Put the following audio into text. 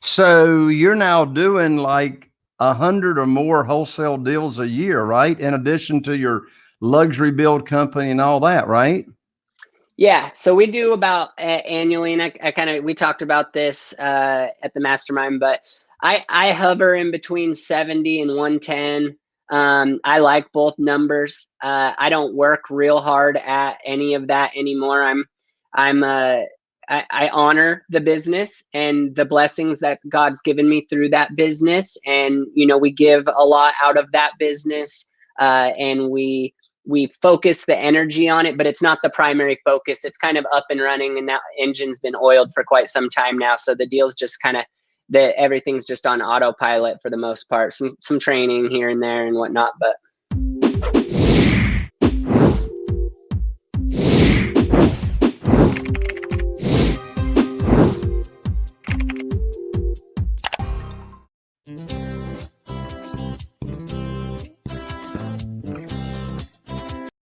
So you're now doing like a hundred or more wholesale deals a year, right? In addition to your luxury build company and all that, right? Yeah, so we do about uh, annually, and I, I kind of we talked about this uh, at the mastermind, but I I hover in between seventy and one ten. Um, I like both numbers. Uh, I don't work real hard at any of that anymore. I'm I'm uh, I, I honor the business and the blessings that God's given me through that business, and you know we give a lot out of that business, uh, and we we focus the energy on it, but it's not the primary focus. It's kind of up and running, and that engine's been oiled for quite some time now. So the deal's just kind of that everything's just on autopilot for the most part. Some some training here and there and whatnot, but